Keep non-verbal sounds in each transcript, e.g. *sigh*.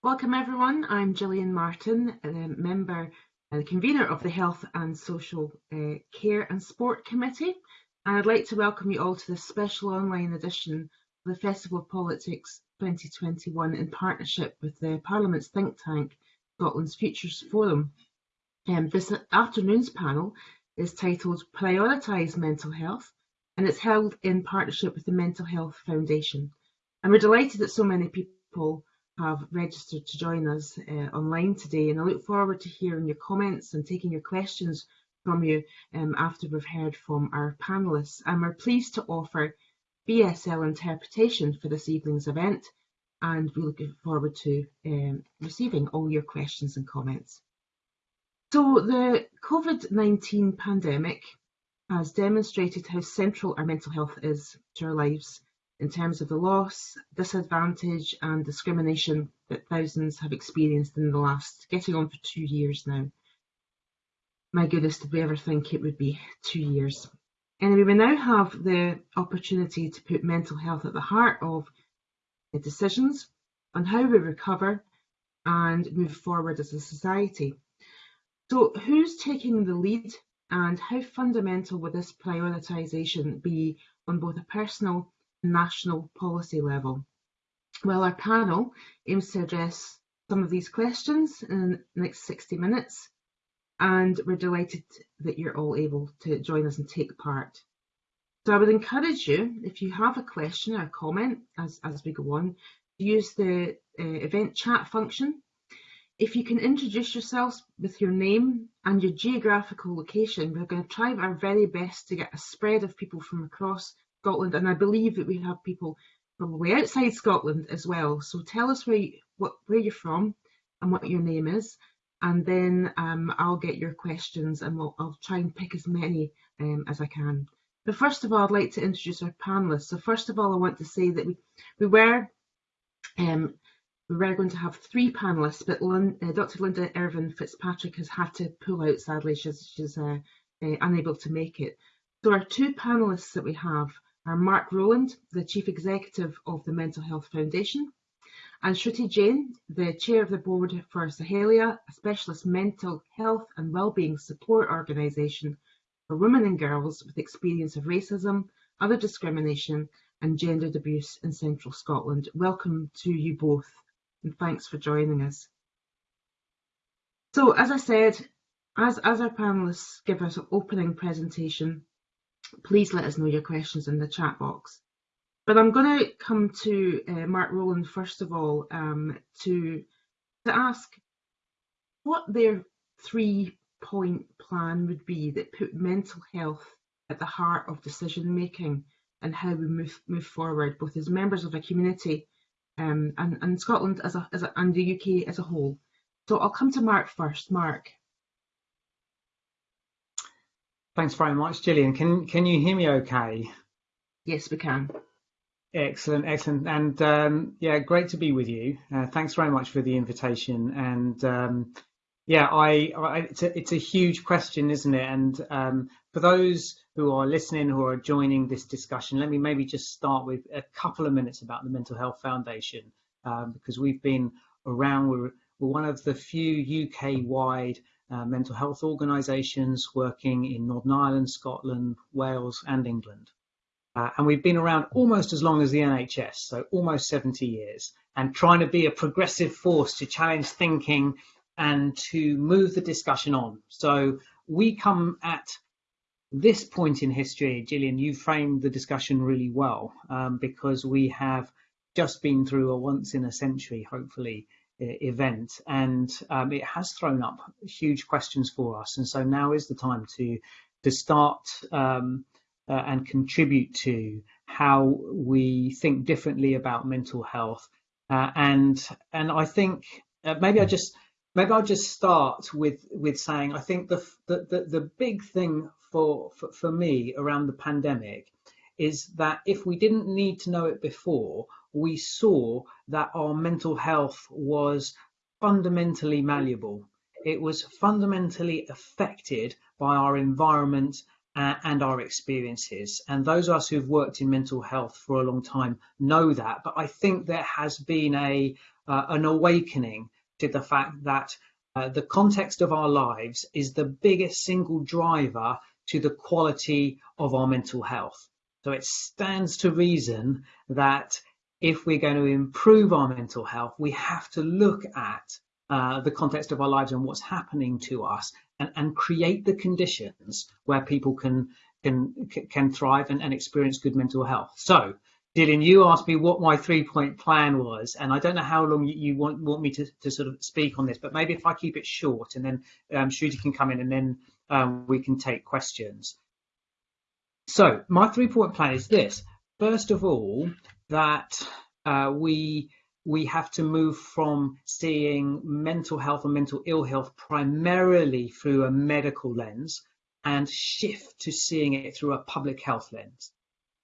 Welcome everyone, I'm Gillian Martin, a member and convener of the Health and Social uh, Care and Sport Committee and I'd like to welcome you all to this special online edition of the Festival of Politics 2021 in partnership with the Parliament's think tank Scotland's Futures Forum. Um, this afternoon's panel is titled Prioritise Mental Health and it's held in partnership with the Mental Health Foundation. And we're delighted that so many people have registered to join us uh, online today and I look forward to hearing your comments and taking your questions from you um, after we've heard from our panellists and we're pleased to offer BSL interpretation for this evening's event and we look forward to um, receiving all your questions and comments. So the COVID-19 pandemic has demonstrated how central our mental health is to our lives in terms of the loss, disadvantage and discrimination that thousands have experienced in the last, getting on for two years now. My goodness, did we ever think it would be two years? Anyway, we now have the opportunity to put mental health at the heart of the decisions on how we recover and move forward as a society. So who's taking the lead and how fundamental would this prioritisation be on both a personal national policy level? Well, our panel aims to address some of these questions in the next 60 minutes, and we're delighted that you're all able to join us and take part. So I would encourage you, if you have a question or a comment as, as we go on, use the uh, event chat function. If you can introduce yourselves with your name and your geographical location, we're going to try our very best to get a spread of people from across Scotland, and I believe that we have people probably outside Scotland as well. So tell us where you, what where you're from and what your name is, and then um, I'll get your questions and we'll, I'll try and pick as many um, as I can. But first of all, I'd like to introduce our panelists. So first of all, I want to say that we we were um, we were going to have three panelists, but Lynn, uh, Dr. Linda Irvine Fitzpatrick has had to pull out. Sadly, she's she's uh, uh, unable to make it. So our two panelists that we have are Mark Rowland, the Chief Executive of the Mental Health Foundation, and Shruti Jain, the Chair of the Board for Saheliya, a specialist mental health and wellbeing support organisation for women and girls with experience of racism, other discrimination and gendered abuse in central Scotland. Welcome to you both and thanks for joining us. So as I said, as, as our panellists give us an opening presentation, please let us know your questions in the chat box. But I'm going to come to uh, Mark Rowland first of all um, to, to ask what their three point plan would be that put mental health at the heart of decision making and how we move move forward, both as members of a community um, and, and Scotland as a, as a, and the UK as a whole. So I'll come to Mark first. Mark. Thanks very much, Gillian. Can can you hear me okay? Yes, we can. Excellent, excellent, and um, yeah, great to be with you. Uh, thanks very much for the invitation. And um, yeah, I, I, it's a it's a huge question, isn't it? And um, for those who are listening, who are joining this discussion, let me maybe just start with a couple of minutes about the Mental Health Foundation, um, because we've been around. We're, we're one of the few UK-wide uh, mental health organisations working in Northern Ireland, Scotland, Wales and England. Uh, and we've been around almost as long as the NHS, so almost 70 years, and trying to be a progressive force to challenge thinking and to move the discussion on. So we come at this point in history, Gillian, you framed the discussion really well um, because we have just been through a once in a century, hopefully, event and um, it has thrown up huge questions for us and so now is the time to to start um, uh, and contribute to how we think differently about mental health. Uh, and and I think uh, maybe I just maybe I'll just start with with saying I think the the the, the big thing for, for for me around the pandemic is that if we didn't need to know it before we saw that our mental health was fundamentally malleable. It was fundamentally affected by our environment and our experiences. And those of us who've worked in mental health for a long time know that. But I think there has been a uh, an awakening to the fact that uh, the context of our lives is the biggest single driver to the quality of our mental health. So it stands to reason that if we're going to improve our mental health, we have to look at uh, the context of our lives and what's happening to us and, and create the conditions where people can can can thrive and, and experience good mental health. So Gillian, you asked me what my three point plan was, and I don't know how long you, want want me to, to sort of speak on this, but maybe if I keep it short and then um, Shruti can come in and then um, we can take questions. So my three point plan is this. First of all, that uh, we we have to move from seeing mental health and mental ill health primarily through a medical lens and shift to seeing it through a public health lens.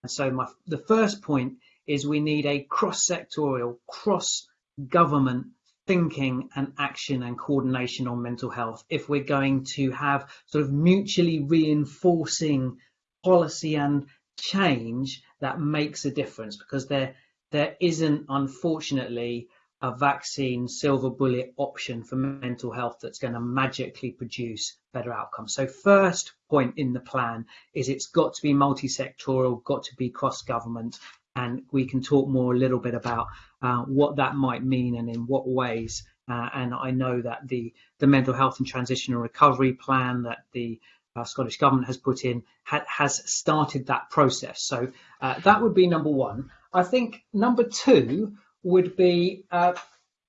And so my, the first point is we need a cross-sectorial, cross-government thinking and action and coordination on mental health if we're going to have sort of mutually reinforcing policy and change that makes a difference because there there isn't, unfortunately, a vaccine silver bullet option for mental health that's going to magically produce better outcomes. So first point in the plan is it's got to be multi-sectoral, got to be cross-government, and we can talk more a little bit about uh, what that might mean and in what ways. Uh, and I know that the the mental health and transition and recovery plan that the uh, Scottish government has put in ha has started that process. So uh, that would be number one. I think number two would be uh,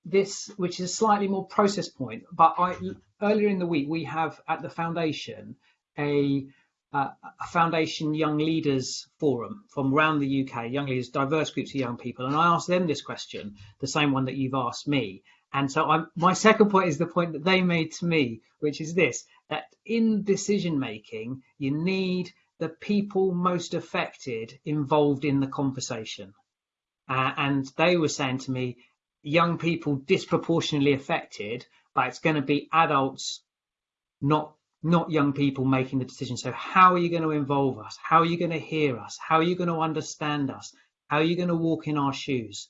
this, which is a slightly more process point. But I, earlier in the week, we have at the foundation a, uh, a foundation young leaders forum from around the UK, young leaders, diverse groups of young people, and I asked them this question, the same one that you've asked me. And so I'm, my second point is the point that they made to me, which is this: that in decision making, you need the people most affected involved in the conversation. Uh, and they were saying to me, young people disproportionately affected, but it's going to be adults, not not young people making the decision. So how are you going to involve us? How are you going to hear us? How are you going to understand us? How are you going to walk in our shoes?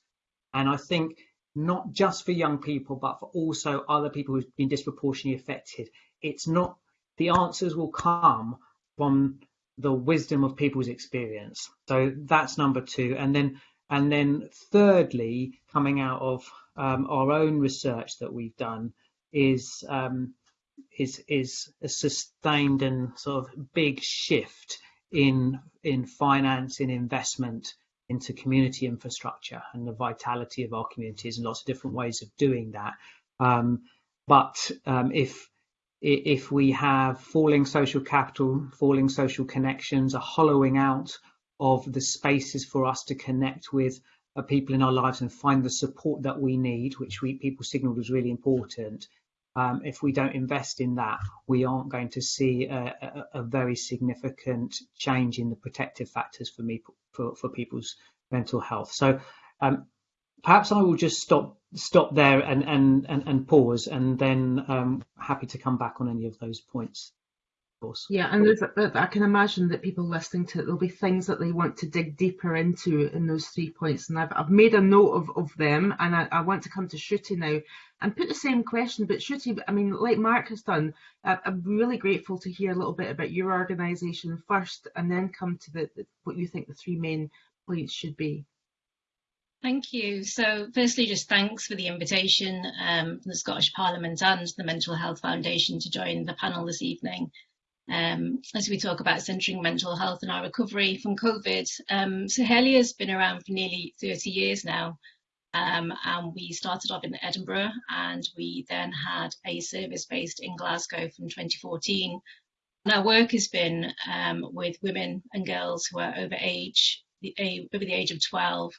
And I think not just for young people, but for also other people who've been disproportionately affected, it's not the answers will come from the wisdom of people's experience. So that's number two. And then and then thirdly, coming out of um, our own research that we've done is um, is is a sustained and sort of big shift in in finance in investment into community infrastructure and the vitality of our communities and lots of different ways of doing that. Um, but um, if if we have falling social capital, falling social connections, a hollowing out of the spaces for us to connect with uh, people in our lives and find the support that we need, which we people signaled was really important. Um, if we don't invest in that, we aren't going to see a, a, a very significant change in the protective factors for me for, for people's mental health. So um, perhaps I will just stop stop there and and and, and pause, and then um, happy to come back on any of those points course. Yeah, and there's, I can imagine that people listening to it, there'll be things that they want to dig deeper into in those three points, and I've, I've made a note of, of them, and I, I want to come to Shruti now and put the same question. But Shruti, I mean, like Mark has done, I, I'm really grateful to hear a little bit about your organisation first, and then come to the, the what you think the three main points should be. Thank you. So firstly, just thanks for the invitation um, from the Scottish Parliament and the Mental Health Foundation to join the panel this evening um, as we talk about centering mental health and our recovery from COVID. Um, so Helier has been around for nearly 30 years now. Um, and we started off in Edinburgh and we then had a service based in Glasgow from 2014. And our work has been um, with women and girls who are over age, over the age of 12,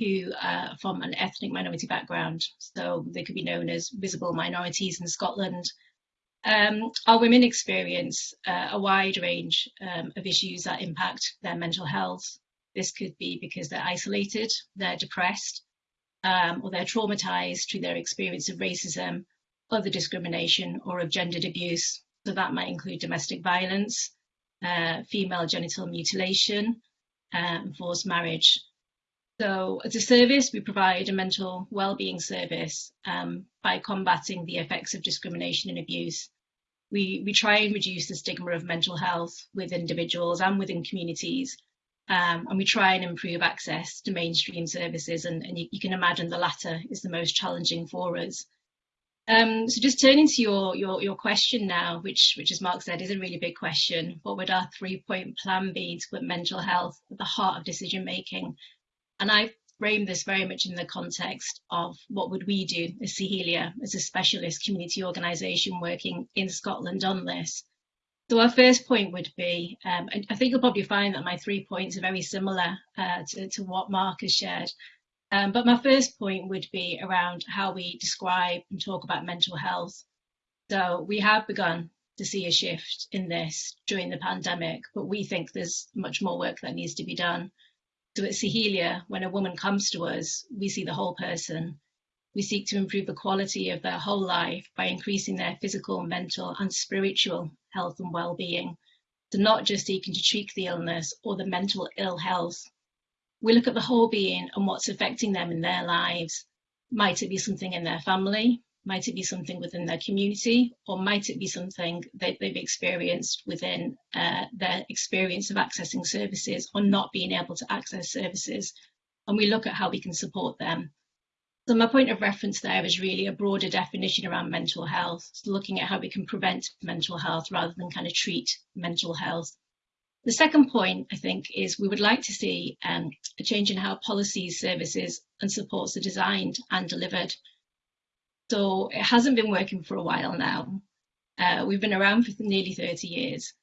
who are from an ethnic minority background. So they could be known as visible minorities in Scotland, um, our women experience uh, a wide range um, of issues that impact their mental health. This could be because they're isolated, they're depressed, um, or they're traumatized through their experience of racism, other discrimination, or of gendered abuse. So that might include domestic violence. uh, female genital mutilation, um, forced marriage. So as a service, we provide a mental well-being service um, by combating the effects of discrimination and abuse. We, we try and reduce the stigma of mental health with individuals and within communities. Um, and we try and improve access to mainstream services. And, and you, you, can imagine the latter is the most challenging for us. Um, so just turning to your, your, your question now, which, which as Mark said, is a really big question. What would our three point plan be to put mental health at the heart of decision making and I frame this very much in the context of what would we do as Saheliya, as a specialist community organisation working in Scotland on this. So our first point would be, um, I think you'll probably find that my three points are very similar uh, to, to, what Mark has shared. Um, but my first point would be around how we describe and talk about mental health. So we have begun to see a shift in this during the pandemic, but we think there's much more work that needs to be done. So at Saheliya, when a woman comes to us, we see the whole person. We seek to improve the quality of their whole life by increasing their physical, mental, and spiritual health and well-being. So not just seeking to treat the illness or the mental ill health. We look at the whole being and what's affecting them in their lives. Might it be something in their family? Might it be something within their community, or might it be something that they've experienced within uh, their experience of accessing services or not being able to access services? And we look at how we can support them. So my point of reference there is really a broader definition around mental health, so looking at how we can prevent mental health rather than kind of treat mental health. The second point, I think, is we would like to see um, a change in how policies, services and supports are designed and delivered. So it hasn't been working for a while now. Uh, we've been around for nearly 30 years.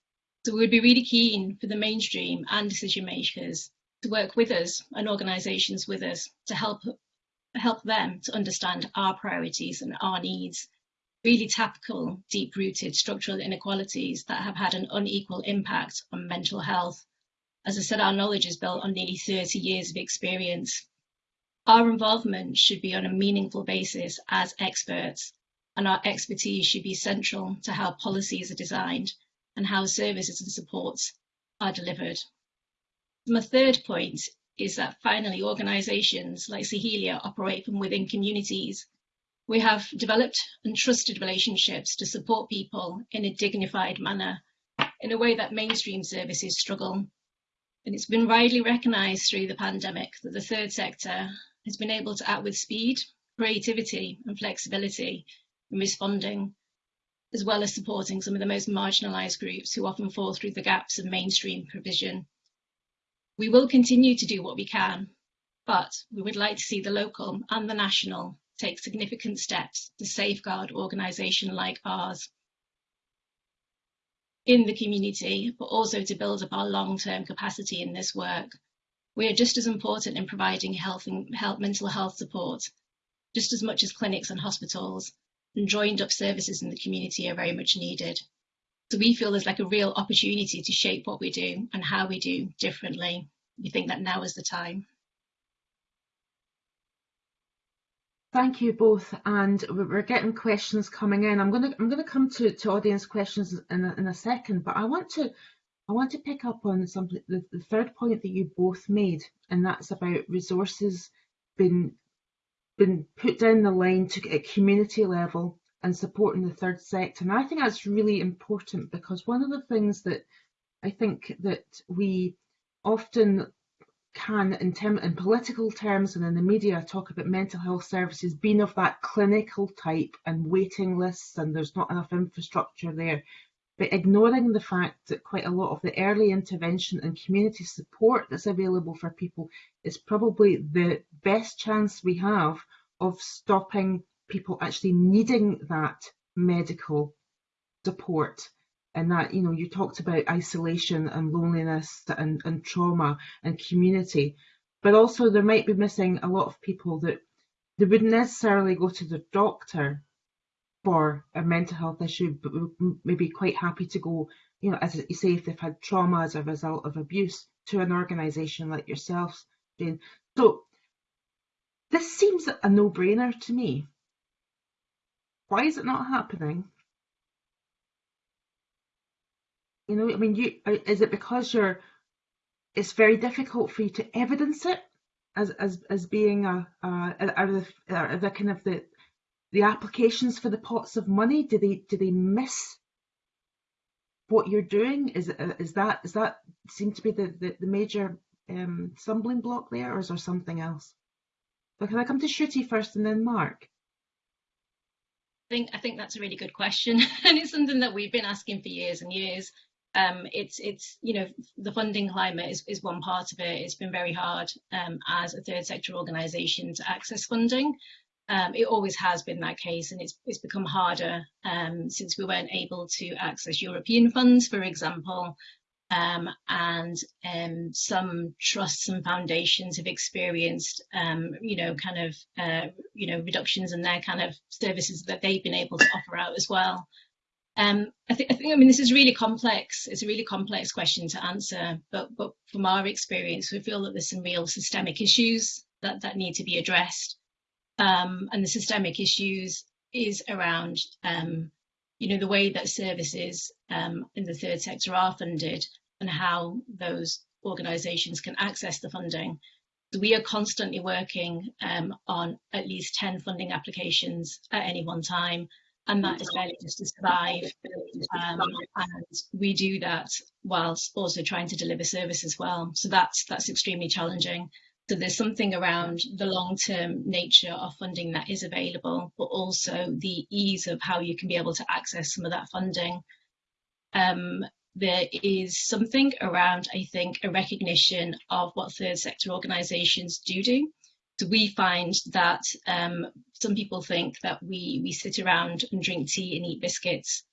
So we would be really keen for the mainstream and decision makers to work with us and organisations with us to help help them to understand our priorities and our needs, really tackle deep-rooted structural inequalities that have had an unequal impact on mental health. As I said, our knowledge is built on nearly 30 years of experience our involvement should be on a meaningful basis as experts, and our expertise should be central to how policies are designed and how services and supports are delivered. My third point is that finally organisations like Saheliya operate from within communities. We have developed and trusted relationships to support people in a dignified manner in a way that mainstream services struggle. And it's been widely recognised through the pandemic that the third sector has been able to act with speed, creativity and flexibility in responding, as well as supporting some of the most marginalised groups who often fall through the gaps of mainstream provision. We will continue to do what we can, but we would like to see the local and the national take significant steps to safeguard organisation like ours in the community, but also to build up our long-term capacity in this work we are just as important in providing health and health, mental health support, just as much as clinics and hospitals, and joined up services in the community are very much needed. So we feel there's like a real opportunity to shape what we do and how we do differently. We think that now is the time. Thank you both, and we're getting questions coming in. I'm going to I'm going to come to, to audience questions in a, in a second, but I want to I want to pick up on something, the, the third point that you both made, and that's about resources being, been put down the line to at community level and supporting the third sector. And I think that's really important because one of the things that I think that we often can, in, term, in political terms and in the media, talk about mental health services being of that clinical type and waiting lists and there's not enough infrastructure there but ignoring the fact that quite a lot of the early intervention and community support that's available for people is probably the best chance we have of stopping people actually needing that medical support. And that you know you talked about isolation and loneliness and, and trauma and community but also there might be missing a lot of people that they wouldn't necessarily go to the doctor for a mental health issue, but may be quite happy to go, you know, as you say, if they've had trauma as a result of abuse to an organisation like yourselves, Jane. So this seems a no-brainer to me. Why is it not happening? You know, I mean, you uh, is it because you're it's very difficult for you to evidence it as as as being a, a are the are the kind of the the applications for the pots of money do they do they miss what you're doing is is that is that seem to be the the, the major um, stumbling block there or is there something else but can I come to Shruti first and then Mark I think I think that's a really good question *laughs* and it's something that we've been asking for years and years um, it's it's you know the funding climate is, is one part of it. It's been very hard um, as a third sector organisation to access funding. Um, it always has been that case, and it's it's become harder um, since we weren't able to access European funds, for example. Um, and um, some trusts and foundations have experienced, you know, kind of, uh, you know, reductions in their kind of services that they've been able to offer out as well. Um, I, th I, think, I mean, this is really complex. It's a really complex question to answer, but, but from our experience, we feel that there's some real systemic issues that, that need to be addressed. Um, and the systemic issues is around, um, you know, the way that services um, in the third sector are funded and how those organisations can access the funding. So we are constantly working um, on at least 10 funding applications at any one time and that is barely just to survive. Um, and we do that whilst also trying to deliver service as well. So that's that's extremely challenging. So there's something around the long-term nature of funding that is available, but also the ease of how you can be able to access some of that funding. Um, there is something around, I think, a recognition of what third sector organisations do do. So we find that um, some people think that we we sit around and drink tea and eat biscuits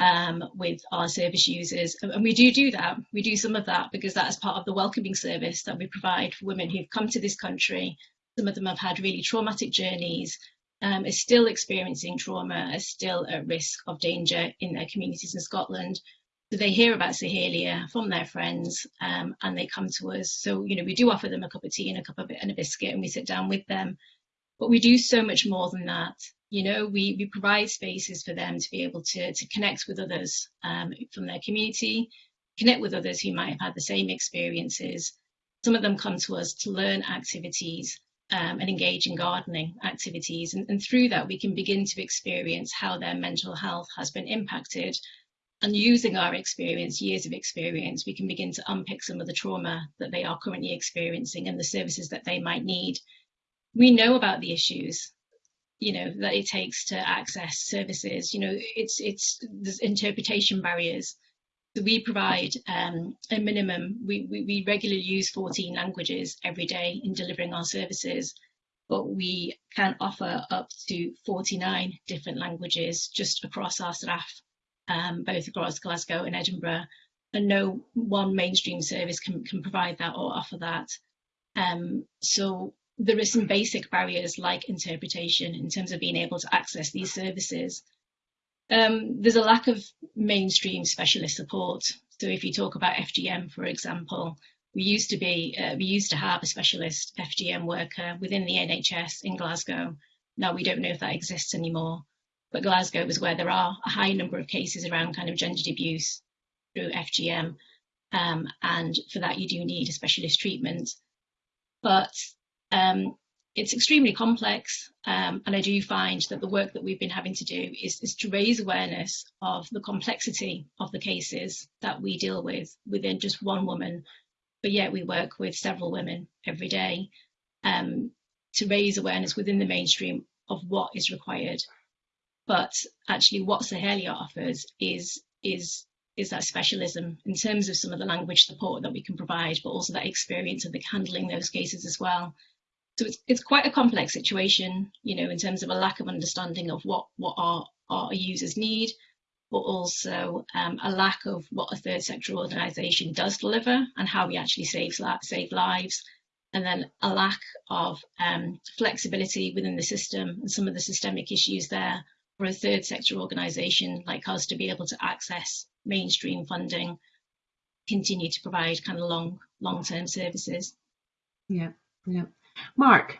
um, with our service users, and we do do that. We do some of that because that is part of the welcoming service that we provide for women who've come to this country. Some of them have had really traumatic journeys, um, are still experiencing trauma, are still at risk of danger in their communities in Scotland. So they hear about Saheliya from their friends um, and they come to us. So, you know, we do offer them a cup of tea and a cup of and a biscuit and we sit down with them. But we do so much more than that. You know, we, we provide spaces for them to be able to, to connect with others um, from their community, connect with others who might have had the same experiences. Some of them come to us to learn activities um, and engage in gardening activities. And, and through that, we can begin to experience how their mental health has been impacted and using our experience, years of experience, we can begin to unpick some of the trauma that they are currently experiencing and the services that they might need. We know about the issues, you know, that it takes to access services. You know, it's it's there's interpretation barriers. So we provide um, a minimum. We, we we regularly use 14 languages every day in delivering our services, but we can offer up to 49 different languages just across our staff um, both across Glasgow and Edinburgh, and no one mainstream service can, can provide that or offer that. Um, so there are some basic barriers like interpretation in terms of being able to access these services. Um, there's a lack of mainstream specialist support. So if you talk about FGM, for example, we used to be, uh, we used to have a specialist FGM worker within the NHS in Glasgow. Now we don't know if that exists anymore but Glasgow was where there are a high number of cases around kind of gendered abuse through FGM. Um, and for that, you do need a specialist treatment. But um, it's extremely complex. Um, and I do find that the work that we've been having to do is, is, to raise awareness of the complexity of the cases that we deal with within just one woman. But yet we work with several women every day um, to raise awareness within the mainstream of what is required but actually what Saheliya offers is is is that specialism in terms of some of the language support that we can provide, but also that experience of the handling those cases as well. So it's it's quite a complex situation, you know, in terms of a lack of understanding of what what our our users need, but also um, a lack of what a third sector organisation does deliver and how we actually save save lives, and then a lack of um, flexibility within the system and some of the systemic issues there for a third sector organisation like us to be able to access mainstream funding, continue to provide kind of long long term services. Yeah, yeah. Mark.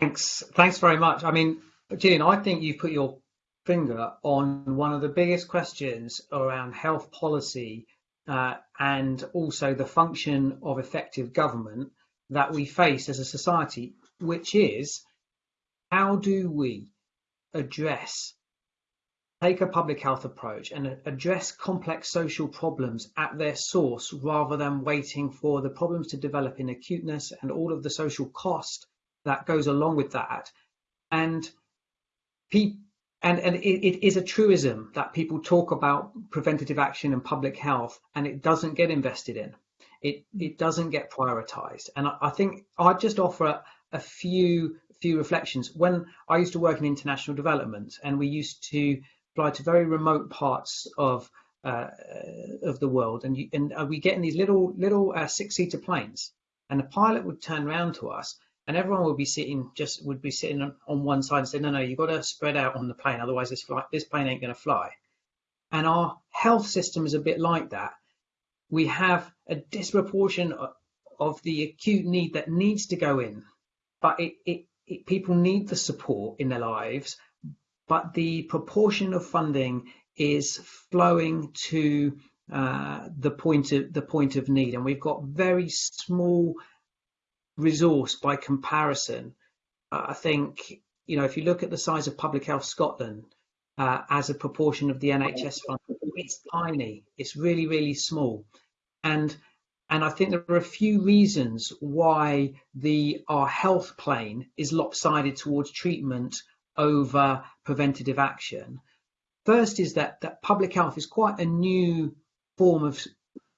Thanks, thanks very much. I mean, Gillian, I think you've put your finger on one of the biggest questions around health policy uh, and also the function of effective government that we face as a society, which is how do we address, take a public health approach and address complex social problems at their source rather than waiting for the problems to develop in acuteness and all of the social cost that goes along with that. And and, and it, it is a truism that people talk about preventative action and public health and it doesn't get invested in. It, it doesn't get prioritized. And I, I think I'd just offer a, a few few reflections. When I used to work in international development and we used to fly to very remote parts of uh, of the world and, you, and we get in these little little uh, six-seater planes and the pilot would turn around to us and everyone would be sitting just would be sitting on one side and say, no, no, you've got to spread out on the plane, otherwise this flight, this plane ain't going to fly. And our health system is a bit like that. We have a disproportion of, of the acute need that needs to go in, but it, it, it, people need the support in their lives, but the proportion of funding is flowing to uh, the point of the point of need, and we've got very small resource by comparison. Uh, I think, you know, if you look at the size of Public Health Scotland uh, as a proportion of the NHS fund, it's tiny. It's really, really small. And and I think there are a few reasons why the our health plane is lopsided towards treatment over preventative action. First is that that public health is quite a new form of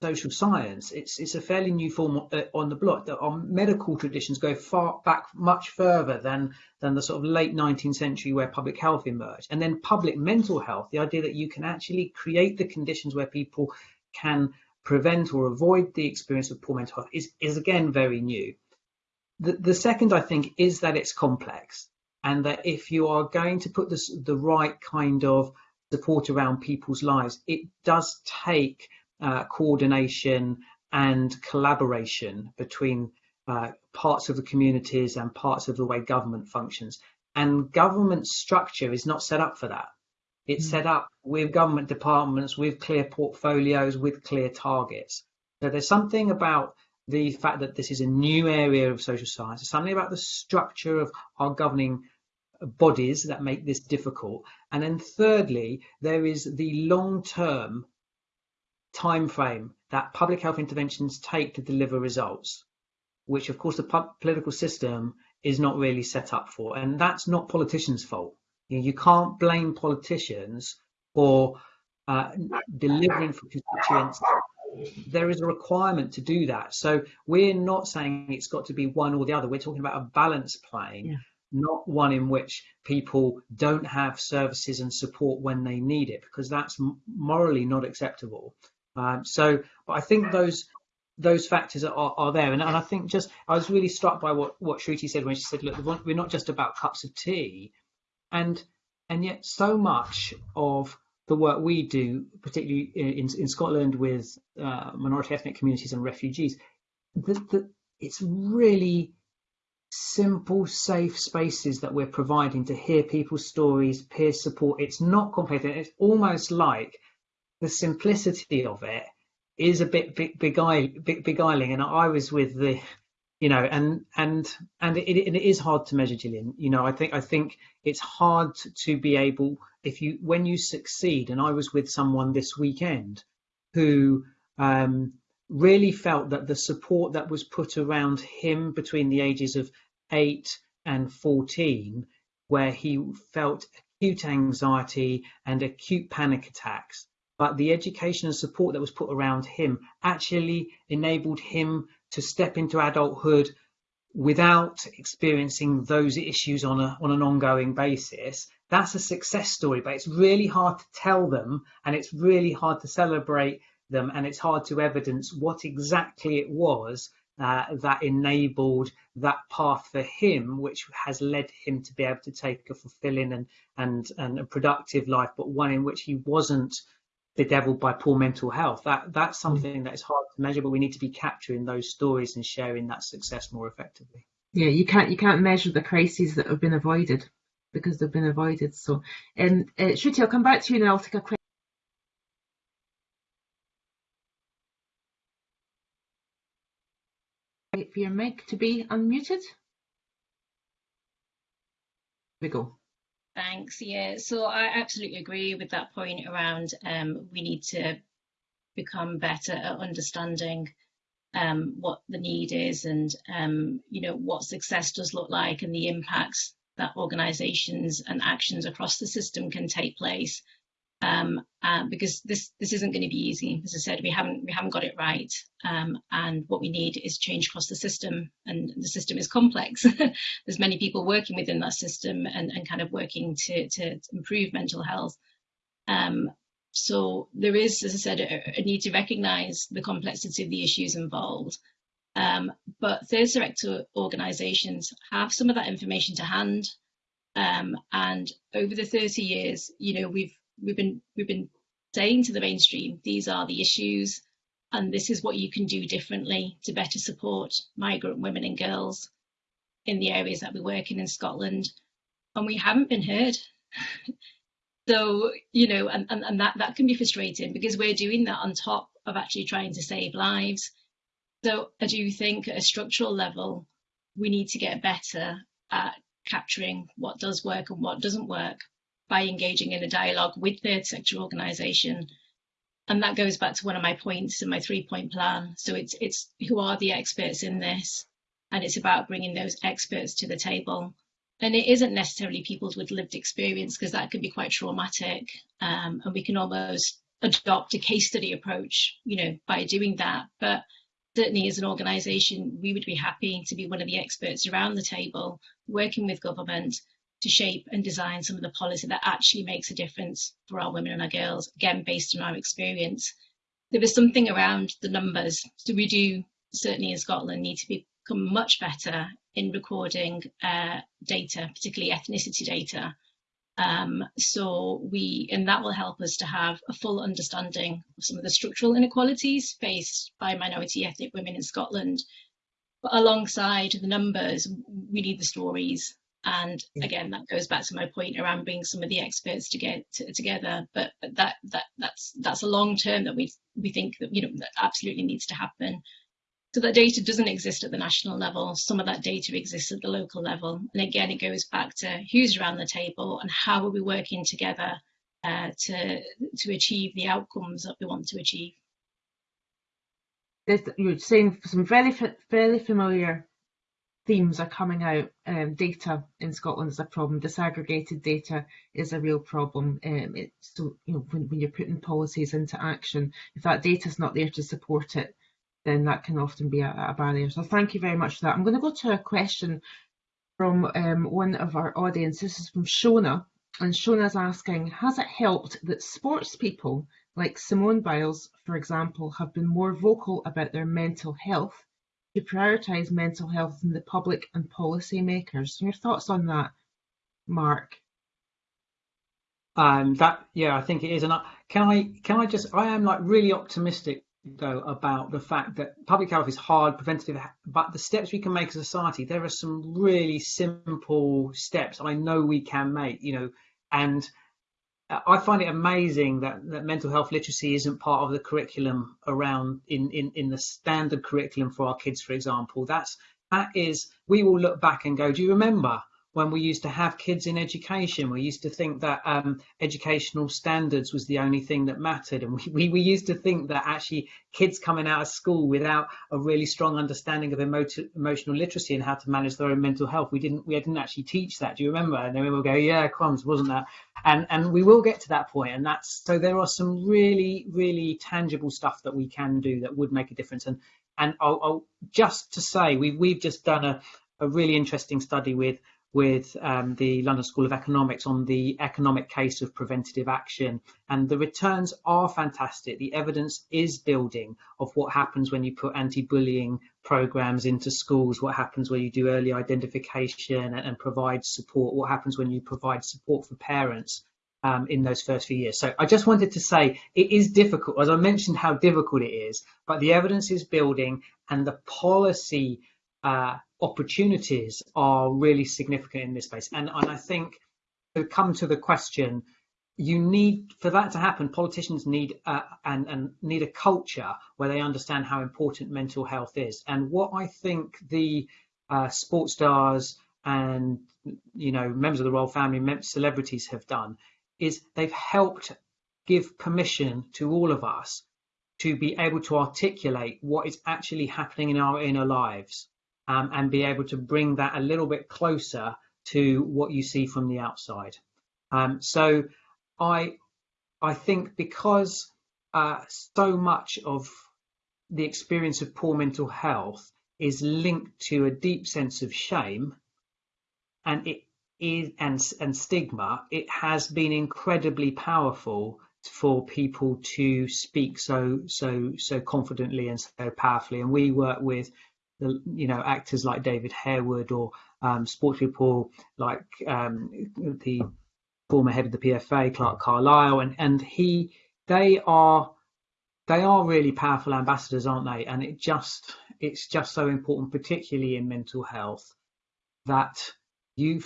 social science. It's it's a fairly new form uh, on the block. That our medical traditions go far back, much further than than the sort of late 19th century where public health emerged, and then public mental health. The idea that you can actually create the conditions where people can prevent or avoid the experience of poor mental health is is again very new. The the second I think is that it's complex, and that if you are going to put this the right kind of support around people's lives, it does take uh, coordination and collaboration between uh, parts of the communities and parts of the way government functions. And government structure is not set up for that. It's mm. set up with government departments, with clear portfolios, with clear targets. So there's something about the fact that this is a new area of social science. There's something about the structure of our governing bodies that make this difficult. And then thirdly, there is the long-term time frame that public health interventions take to deliver results, which of course the political system is not really set up for. And that's not politicians' fault. You, you can't blame politicians for uh, delivering for constituents. There is a requirement to do that. So we're not saying it's got to be one or the other. We're talking about a balance plane. Yeah not one in which people don't have services and support when they need it, because that's morally not acceptable. Um, so, but I think those those factors are, are there, and, and, I think just I was really struck by what what Shruti said when she said, "Look, we're not just about cups of tea," and and yet so much of the work we do, particularly in, in Scotland with uh, minority ethnic communities and refugees, the, the, it's really simple, safe spaces that we're providing to hear people's stories, peer support. It's not complicated. It's almost like the simplicity of it is a bit beguiling. And I was with the, you know, and and and it, it is hard to measure, Gillian. You know, I think I think it's hard to be able if you when you succeed. And I was with someone this weekend who um, really felt that the support that was put around him between the ages of eight and 14, where he felt acute anxiety and acute panic attacks, but the education and support that was put around him actually enabled him to step into adulthood without experiencing those issues on a on an ongoing basis that's a success story but it's really hard to tell them and it's really hard to celebrate them and it's hard to evidence what exactly it was uh, that enabled that path for him, which has led him to be able to take a fulfilling and and and a productive life, but one in which he wasn't bedeviled by poor mental health. That that's mm. something that is hard to measure, but we need to be capturing those stories and sharing that success more effectively. Yeah, you can't you can't measure the crises that have been avoided. Because they've been avoided. So, um, uh, Shruti, I'll come back to you and I'll take a question. Wait for your mic to be unmuted. Here we go. Thanks. Yeah, so I absolutely agree with that point around um, we need to become better at understanding um, what the need is and um, you know what success does look like and the impacts that organisations and actions across the system can take place um, uh, because this this isn't going to be easy. As I said, we haven't we haven't got it right, um, and what we need is change across the system. And the system is complex. *laughs* There's many people working within that system and, and kind of working to to improve mental health. Um, so there is, as I said, a, a need to recognise the complexity of the issues involved. But third sector organisations have some of that information to hand. Um, and over the 30 years, you know, we've we've been we've been saying to the mainstream these are the issues and this is what you can do differently to better support migrant women and girls in the areas that we work in in Scotland. And we haven't been heard. *laughs* So you know and, and, and that that can be frustrating because we're doing that on top of actually trying to save lives so I do think at a structural level we need to get better at capturing what does work and what doesn't work by engaging in a dialogue with third sector organisation. And that goes back to one of my points in my three point plan. So it's it's who are the experts in this, and it's about bringing those experts to the table. And it isn't necessarily people with lived experience because that can be quite traumatic, um, and we can almost adopt a case study approach, you know, by doing that. But certainly as an organisation, we would be happy to be one of the experts around the table, working with government to shape and design some of the policy that actually makes a difference for our women and our girls, again, based on our experience. There was something around the numbers. So we do, certainly in Scotland, need to become much better in recording uh, data, particularly ethnicity data. Um, so we, and that will help us to have a full understanding of some of the structural inequalities faced by minority ethnic women in Scotland. But alongside the numbers, we need the stories and again, that goes back to my point around bringing some of the experts to get to, together. But, but that that that's that's a long term that we we think that you know that absolutely needs to happen. So that data doesn't exist at the national level. Some of that data exists at the local level. And again, it goes back to who's around the table and how are we working together uh, to to achieve the outcomes that we want to achieve. You're saying some very fairly familiar themes are coming out. Um, data in Scotland is a problem. Disaggregated data is a real problem. Um, so you know when, when you're putting policies into action, if that data is not there to support it, then that can often be a, a, barrier. So thank you very much for that. I'm going to go to a question from um, one of our audience. This is from Shona, and Shona's asking, has it helped that sports people like Simone Biles, for example, have been more vocal about their mental health to prioritise mental health in the public and policy makers. Your thoughts on that, Mark? Um, that yeah, I think it is. And I, can I can I just I am like really optimistic though about the fact that public health is hard, preventative, but the steps we can make as a society, there are some really simple steps I know we can make. You know, and I find it amazing that, that mental health literacy isn't part of the curriculum around in, in, in the standard curriculum for our kids, for example. That's that is we will look back and go, do you remember when we used to have kids in education. We used to think that um, educational standards was the only thing that mattered. And we, we, we, used to think that actually kids coming out of school without a really strong understanding of emo emotional literacy and how to manage their own mental health, we didn't we didn't actually teach that. Do you remember? And then we will go, yeah, crumbs, wasn't that? And and we will get to that point. And that's so there are some really, really tangible stuff that we can do that would make a difference. And and I'll, I'll just to say we've we've just done a, a really interesting study with with um, the London School of Economics on the economic case of preventative action. And the returns are fantastic. The evidence is building of what happens when you put anti-bullying programs into schools, what happens when you do early identification and, and provide support, what happens when you provide support for parents. Um, in those first few years. So I just wanted to say it is difficult, as I mentioned how difficult it is, but the evidence is building and the policy uh, opportunities are really significant in this space. And, and I think to come to the question, you need for that to happen. Politicians need uh, and and need a culture where they understand how important mental health is. And what I think the uh, sports stars and you know members of the royal family, celebrities have done is they've helped give permission to all of us to be able to articulate what is actually happening in our inner lives um, and be able to bring that a little bit closer to what you see from the outside. Um, so I I think because uh, so much of the experience of poor mental health is linked to a deep sense of shame and it is and, and stigma, it has been incredibly powerful for people to speak so so so confidently and so powerfully. And we work with you know actors like David Harewood or um, sports people like um, the former head of the PFA, Clarke Carlisle, and and he they are they are really powerful ambassadors, aren't they? And it just it's just so important, particularly in mental health, that you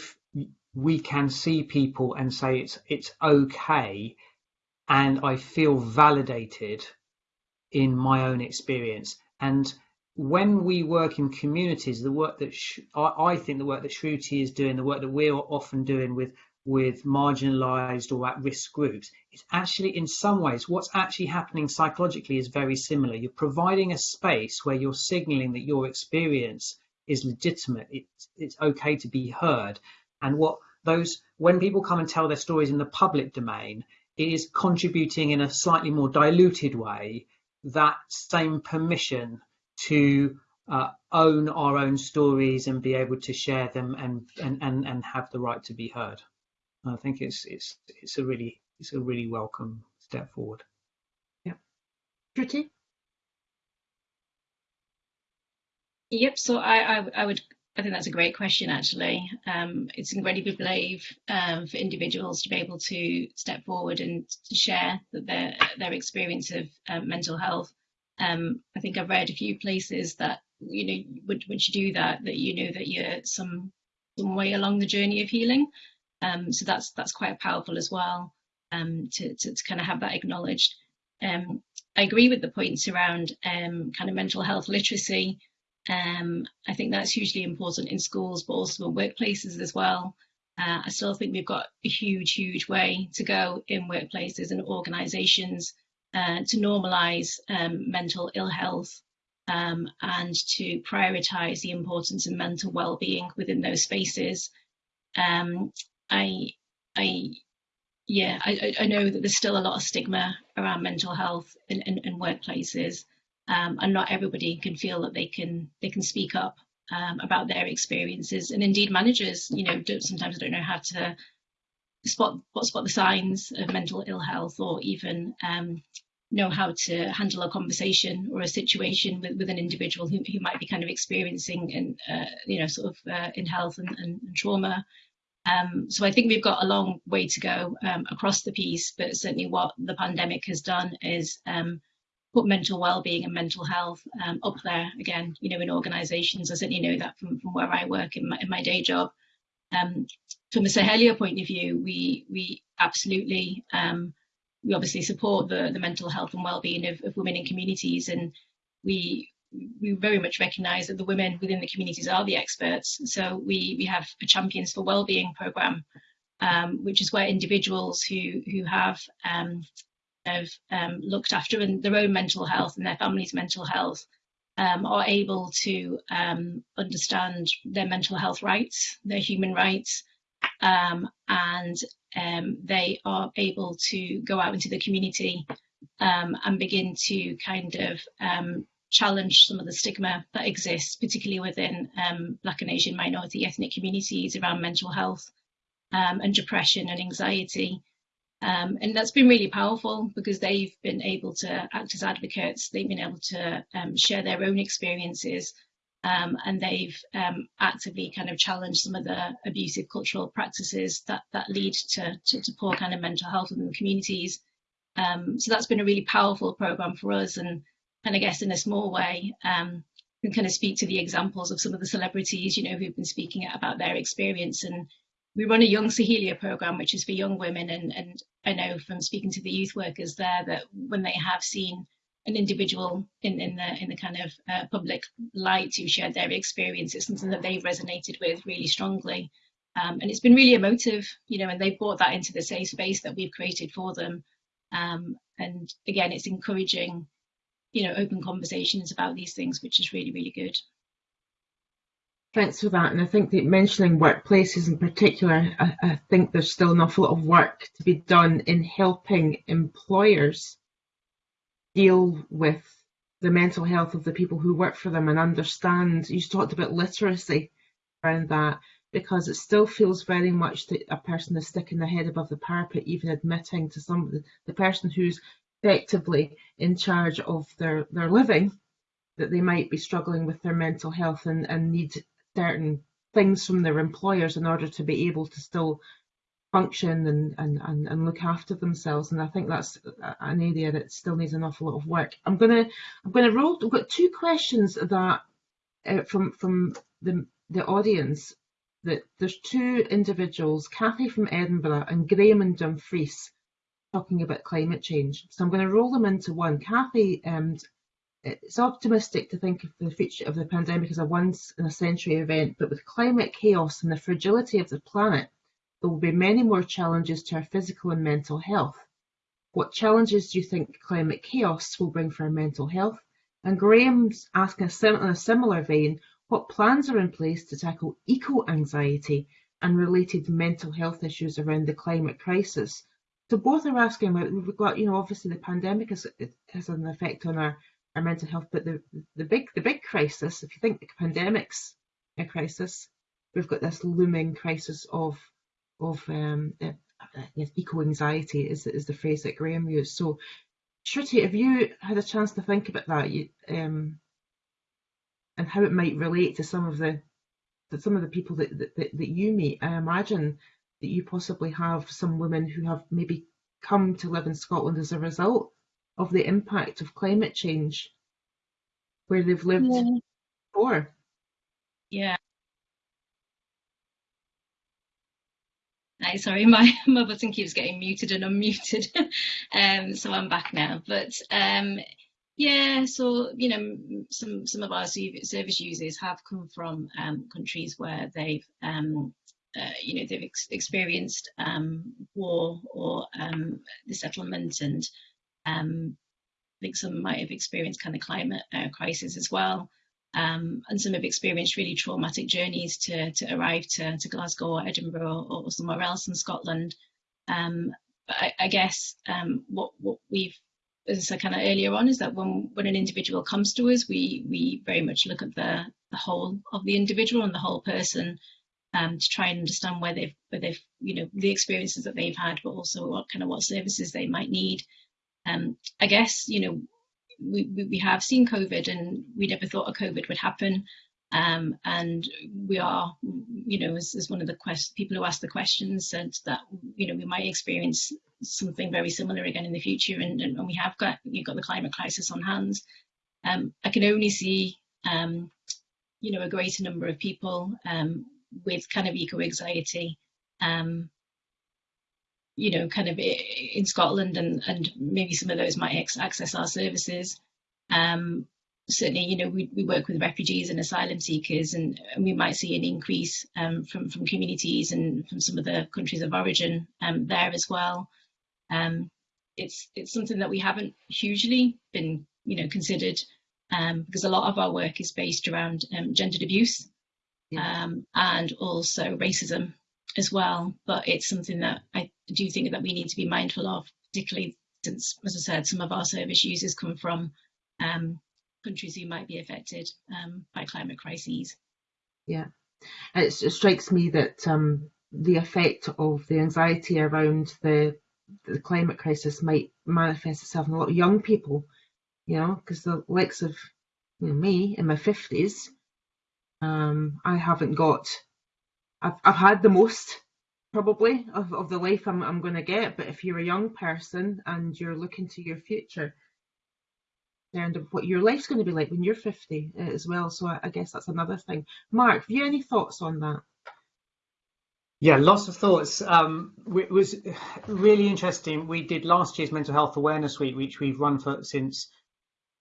we can see people and say it's it's okay and I feel validated in my own experience. And when we work in communities, the work that I, I, think the work that Shruti is doing, the work that we're often doing with with marginalized or at-risk groups, it's actually in some ways what's actually happening psychologically is very similar. You're providing a space where you're signaling that your experience is legitimate. It's it's okay to be heard. And what those when people come and tell their stories in the public domain, it is contributing in a slightly more diluted way that same permission to uh, own our own stories and be able to share them and, and, and, and have the right to be heard. I think it's it's it's a really it's a really welcome step forward. Yeah. Shruti? Yep. So I, I, I would I think that's a great question, actually. Um, it's incredibly brave um, for individuals to be able to step forward and to share their their experience of um, mental health. Um, I think I've read a few places that you know once you do that, that you know that you're some some way along the journey of healing. Um, so that's that's quite powerful as well um, to, to, to kind of have that acknowledged. I agree with the points around kind of mental health literacy. Um, I think that's hugely important in schools, but also in workplaces as well. Uh, I still think we've got a huge, huge way to go in workplaces and organisations uh, to normalise um, mental ill health um, and to prioritise the importance of mental well-being within those spaces. Um, I, I, yeah, I, I know that there's still a lot of stigma around mental health in, in, in workplaces um, and not everybody can feel that they can they can speak up um, about their experiences. And indeed, managers, you know, don't, sometimes don't know how to spot spot the signs of mental ill health, or even um, know how to handle a conversation or a situation with, with an individual who, who might be kind of experiencing in uh, you know sort of uh, in health and, and, and trauma. Um, so I think we've got a long way to go um, across the piece, but certainly what the pandemic has done is um, put mental well-being and mental health um, up there again you know in organizations i certainly know that from, from where i work in my, in my day job um, from a Saheliya point of view we we absolutely um, we obviously support the the mental health and well-being of, of women in communities and we we very much recognize that the women within the communities are the experts. So we we have a champions for well-being program um, which is where individuals who who have um, have um, looked after their own mental health and their family's mental health um, are able to um, understand their mental health rights, their human rights, um, and um, they are able to go out into the community um, and begin to kind of challenge some of the stigma that exists, particularly within Black and Asian minority ethnic communities around mental health and depression and anxiety. Um, and that's been really powerful because they've been able to act as advocates, they've been able to um, share their own experiences, um, and they've um, actively kind of challenged some of the abusive cultural practices that, that lead to, to, to poor kind of mental health within the communities. Um, so that's been a really powerful program for us. And, and I guess in a small way, um, can kind of speak to the examples of some of the celebrities, you know, who've been speaking about their experience and we run a Young Saheliya program, which is for young women, and, and I know from speaking to the youth workers there that when they have seen an individual in, in the in the kind of uh, public light who shared their experience, it's something that they've resonated with really strongly. Um, and it's been really emotive, you know, and they've brought that into the safe space that we've created for them. Um, and again, it's encouraging, you know, open conversations about these things, which is really, really good. Thanks for that. And I think that mentioning workplaces in particular, I, I, think there's still an awful lot of work to be done in helping employers deal with the mental health of the people who work for them and understand. You talked about literacy around that because it still feels very much that a person is sticking their head above the parapet, even admitting to some the, person who's effectively in charge of their, their living that they might be struggling with their mental health and, and need certain things from their employers in order to be able to still function and, and, and, and look after themselves. And I think that's an area that still needs an awful lot of work. I'm gonna I'm gonna roll. I've got two questions that uh, from from the the audience. That there's two individuals, Kathy from Edinburgh and Graham and Dumfries, talking about climate change. So I'm going to roll them into one. Kathy um, it's optimistic to think of the future of the pandemic as a once in a century event, but with climate chaos and the fragility of the planet, there will be many more challenges to our physical and mental health. What challenges do you think climate chaos will bring for our mental health? And Graham's asking in a similar vein, what plans are in place to tackle eco-anxiety and related mental health issues around the climate crisis? So both are asking about, we've got, you know, obviously the pandemic has, has an effect on our our mental health. But the the big the big crisis, if you think the pandemic's a crisis, we've got this looming crisis of of um, uh, yes, eco anxiety is is the phrase that Graham used. So, Shruti, have you had a chance to think about that, you, um, and how it might relate to some of the some of the people that, that that you meet? I imagine that you possibly have some women who have maybe come to live in Scotland as a result of the impact of climate change where they've lived yeah. before. Yeah. Hi, sorry, *laughs* my, my button keeps getting muted and unmuted. *laughs* um, so I'm back now. But um, yeah, so you know, some some of our service users have come from um, countries where they've um, uh, you know they've ex experienced um, war or um, the settlement and um, I think some might have experienced kind of climate uh, crisis as well. Um, and some have experienced really traumatic journeys to, to arrive to, to Glasgow or Edinburgh or, or somewhere else in Scotland. Um, but I, I guess um, what, what we've, as I said kind of earlier on, is that when, when an individual comes to us, we, we very much look at the, the whole of the individual and the whole person um, to try and understand where they've, where they've, you know, the experiences that they've had, but also what kind of what services they might need. Um, I guess, you know, we, we have seen COVID and we never thought a COVID would happen. Um, and we are, you know, as, as one of the quest- people who asked the questions said that, you know, we might experience something very similar again in the future. And, and, we have got, you've got the climate crisis on hands. Um, I can only see, um, you know, a greater number of people um, with kind of eco anxiety um, you know, kind of in Scotland, and and maybe some of those might access our services. Um, certainly, you know, we, we work with refugees and asylum seekers, and, and we might see an increase um, from from communities and from some of the countries of origin um, there as well. Um, it's it's something that we haven't hugely been, you know, considered um, because a lot of our work is based around um, gendered abuse um, and also racism as well. But it's something that I do think that we need to be mindful of, particularly since, as I said, some of our service users come from um, countries who might be affected um, by climate crises. Yeah, it, strikes me that um, the effect of the anxiety around the the climate crisis might manifest itself in a lot of young people, you know, because the likes of you know, me in my fifties, um, I haven't got I've, I've had the most probably of, of the life I'm, I'm going to get. But if you're a young person and you're looking to your future, and what your life's going to be like when you're 50 uh, as well. So I, I guess that's another thing. Mark, have you any thoughts on that? Yeah, lots of thoughts. Um, it was really interesting. We did last year's Mental Health Awareness Week, which we've run for since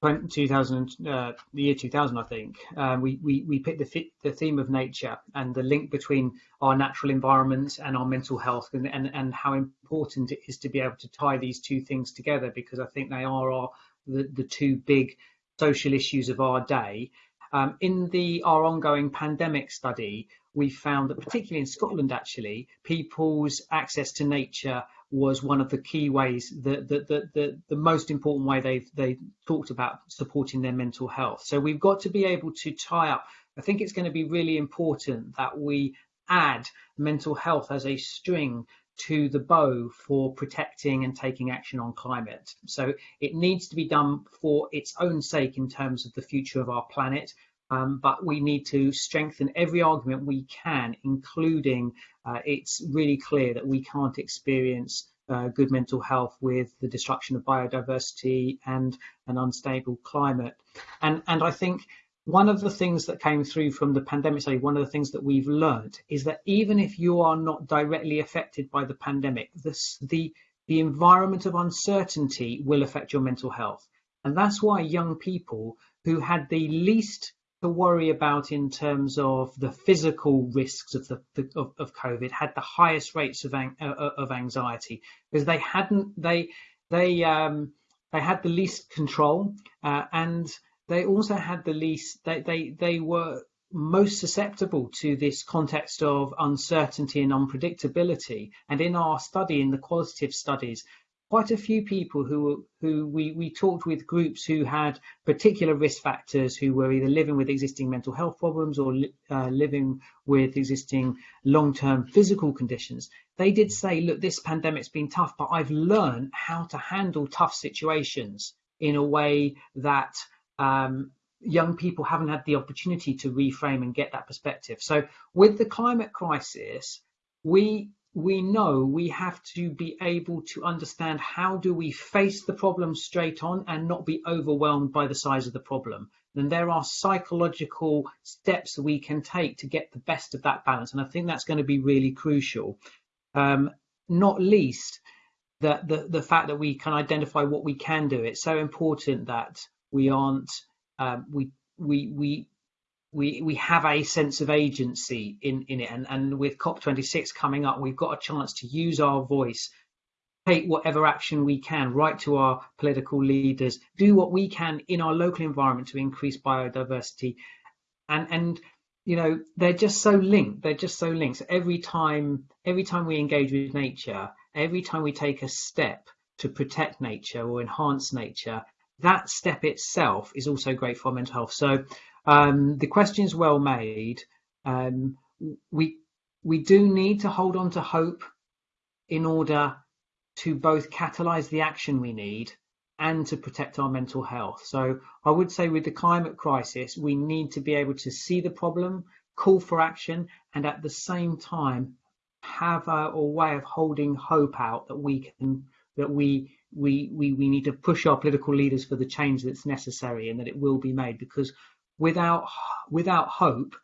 2000, uh, the year 2000, I think. Um, we, we, we picked the, the theme of nature and the link between our natural environment and our mental health and, and, and how important it is to be able to tie these two things together because I think they are our, the, the two big social issues of our day. Um, in the our ongoing pandemic study, we found that particularly in Scotland, actually, people's access to nature was one of the key ways, the the the the, the most important way they've, they talked about supporting their mental health. So we've got to be able to tie up. I think it's going to be really important that we add mental health as a string to the bow for protecting and taking action on climate. So it needs to be done for its own sake in terms of the future of our planet. Um, but we need to strengthen every argument we can, including uh, it's really clear that we can't experience uh, good mental health with the destruction of biodiversity and an unstable climate. And, and I think one of the things that came through from the pandemic study, one of the things that we've learned is that even if you are not directly affected by the pandemic, this, the, the environment of uncertainty will affect your mental health. And that's why young people who had the least to worry about in terms of the physical risks of the of, of COVID had the highest rates of uh, of anxiety. Because they hadn't they they um, they had the least control uh, and they also had the least they they they were most susceptible to this context of uncertainty and unpredictability. And in our study in the qualitative studies quite a few people who who we we talked with groups who had particular risk factors who were either living with existing mental health problems or uh, living with existing long-term physical conditions. They did say look this pandemic's been tough but i've learned how to handle tough situations in a way that um, young people haven't had the opportunity to reframe and get that perspective. So with the climate crisis we we know we have to be able to understand how do we face the problem straight on and not be overwhelmed by the size of the problem. Then there are psychological steps we can take to get the best of that balance. And I think that's going to be really crucial. Um, not least the, the, the fact that we can identify what we can do. It's so important that we aren't, um, we, we, we, we we have a sense of agency in in it. And and with COP26 coming up we've got a chance to use our voice take whatever action we can write to our political leaders do what we can in our local environment to increase biodiversity. And and you know they're just so linked they're just so linked. So every time every time we engage with nature every time we take a step to protect nature or enhance nature that step itself is also great for mental health so um, the question is well made. Um, we we do need to hold on to hope in order to both catalyze the action we need and to protect our mental health. So I would say with the climate crisis, we need to be able to see the problem, call for action, and at the same time have a, a way of holding hope out that we can that we we we we need to push our political leaders for the change that's necessary and that it will be made because without without hope,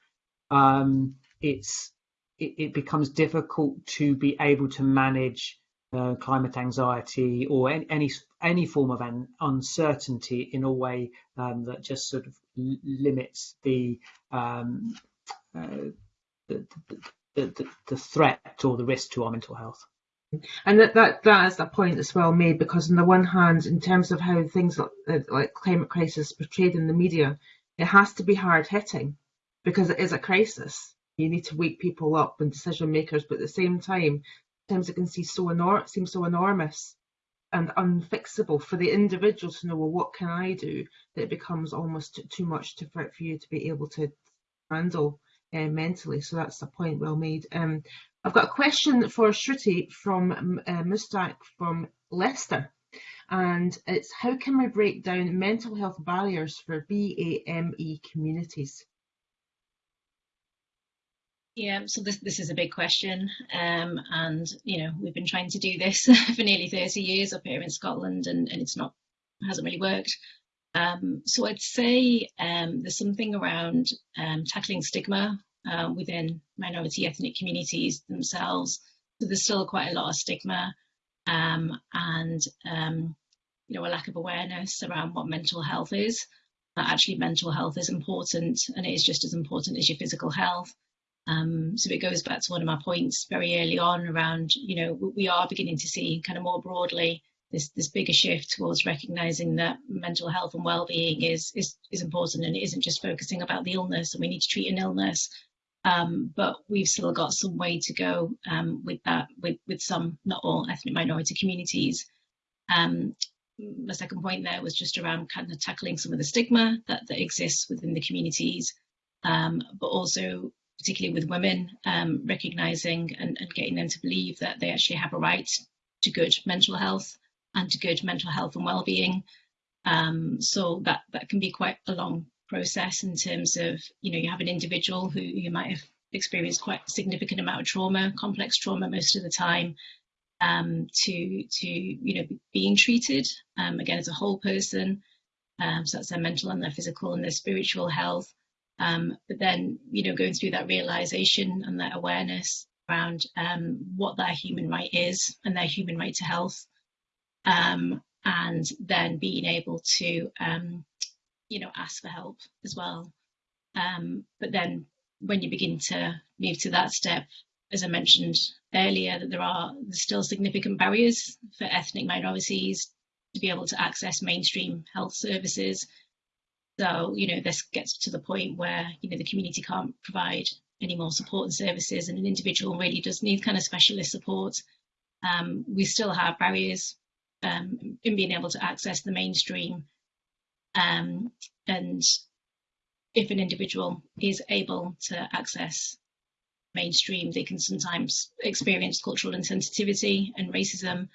um, it's it, it, becomes difficult to be able to manage uh, climate anxiety or any, any, any form of an uncertainty in a way um, that just sort of limits the, um, uh, the, the, the, the threat or the risk to our mental health. And that, that that is a point that's well made because on the one hand, in terms of how things like, like climate crisis portrayed in the media, it has to be hard hitting because it is a crisis. You need to wake people up and decision makers, but at the same time, sometimes it can seem so, enor- seem so enormous and unfixable for the individual to know, well, what can I do? That it becomes almost too much to, for, for you to be able to handle uh, mentally. So that's a point well made. Um, I've got a question for Shruti from uh, Mustaq from Leicester and it's how can we break down mental health barriers for BAME communities? Yeah, so this this is a big question, um, and you know we've been trying to do this *laughs* for nearly 30 years up here in Scotland, and, and it's not hasn't really worked. Um, so I'd say um, there's something around um, tackling stigma uh, within minority ethnic communities themselves. So there's still quite a lot of stigma um, and um, you know a lack of awareness around what mental health is. That actually mental health is important and it is just as important as your physical health. Um, so it goes back to one of my points very early on around, you know, we are beginning to see kind of more broadly this this bigger shift towards recognizing that mental health and well-being is is is important and it isn't just focusing about the illness and we need to treat an illness. Um, but we've still got some way to go um, with that with with some not all ethnic minority communities. Um, my second point there was just around kind of tackling some of the stigma that, that exists within the communities um, but also particularly with women um, recognizing and, and getting them to believe that they actually have a right to good mental health and to good mental health and well-being. Um, so that that can be quite a long process in terms of you know you have an individual who you might have experienced quite a significant amount of trauma, complex trauma most of the time, um, to to you know being treated um, again as a whole person. Um, so that's their mental and their physical and their spiritual health. Um, but then you know going through that realization and that awareness around um, what their human right is and their human right to health um, and then being able to, um, you know, ask for help as well. Um, but then when you begin to move to that step, as I mentioned earlier, that there are still significant barriers for ethnic minorities to be able to access mainstream health services. So, you know, this gets to the point where, you know, the community can't provide any more support and services and an individual really does need kind of specialist support. Um, we still have barriers um, in being able to access the mainstream. Um, and if an individual is able to access mainstream, they can sometimes experience cultural insensitivity and racism.